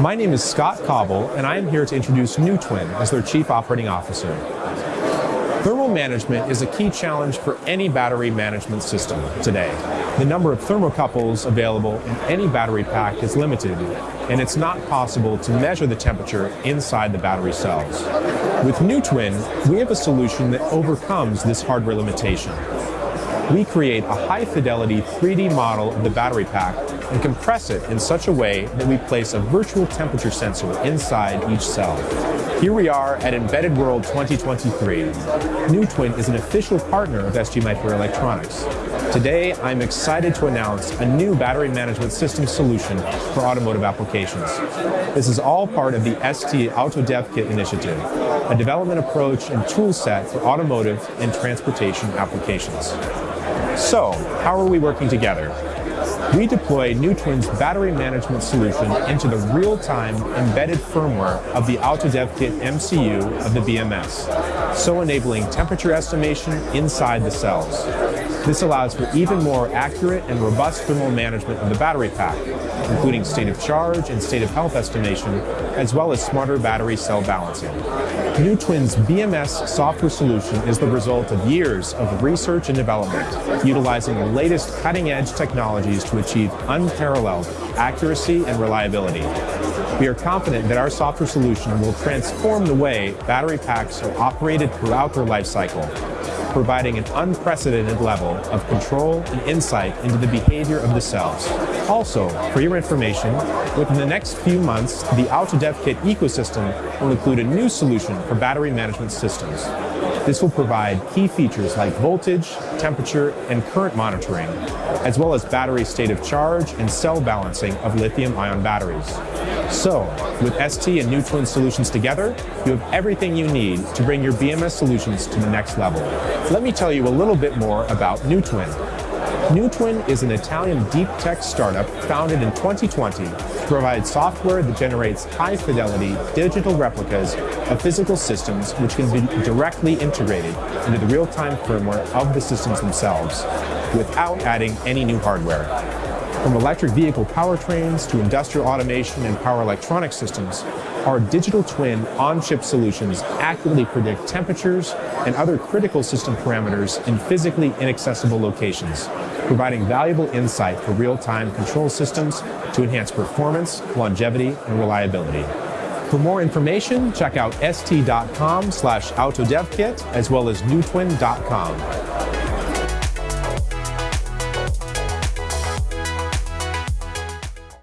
My name is Scott Cobble, and I am here to introduce NewTwin as their Chief Operating Officer. Thermal management is a key challenge for any battery management system today. The number of thermocouples available in any battery pack is limited, and it's not possible to measure the temperature inside the battery cells. With NewTwin, we have a solution that overcomes this hardware limitation we create a high-fidelity 3D model of the battery pack and compress it in such a way that we place a virtual temperature sensor inside each cell. Here we are at Embedded World 2023. NewTwin is an official partner of ST Microelectronics. Today, I'm excited to announce a new battery management system solution for automotive applications. This is all part of the ST Auto Dev Kit initiative, a development approach and tool set for automotive and transportation applications. So, how are we working together? We deploy NewTwin's battery management solution into the real-time embedded firmware of the AutoDevKit MCU of the BMS, so enabling temperature estimation inside the cells. This allows for even more accurate and robust thermal management of the battery pack, including state of charge and state of health estimation, as well as smarter battery cell balancing. NewTwin's BMS software solution is the result of years of research and development, utilizing the latest cutting-edge technologies to achieve unparalleled accuracy and reliability. We are confident that our software solution will transform the way battery packs are operated throughout their life cycle, providing an unprecedented level of control and insight into the behavior of the cells. Also, for your information, within the next few months, the AutoDevKit ecosystem will include a new solution for battery management systems. This will provide key features like voltage, temperature, and current monitoring, as well as battery state of charge and cell balancing of lithium-ion batteries. So, with ST and NewTwin solutions together, you have everything you need to bring your BMS solutions to the next level. Let me tell you a little bit more about NewTwin. NewTwin is an Italian deep tech startup founded in 2020 to provide software that generates high-fidelity digital replicas of physical systems which can be directly integrated into the real-time firmware of the systems themselves without adding any new hardware. From electric vehicle powertrains to industrial automation and power electronic systems, our digital twin on-chip solutions accurately predict temperatures and other critical system parameters in physically inaccessible locations, providing valuable insight for real-time control systems to enhance performance, longevity, and reliability. For more information, check out st.com slash autodevkit as well as newtwin.com.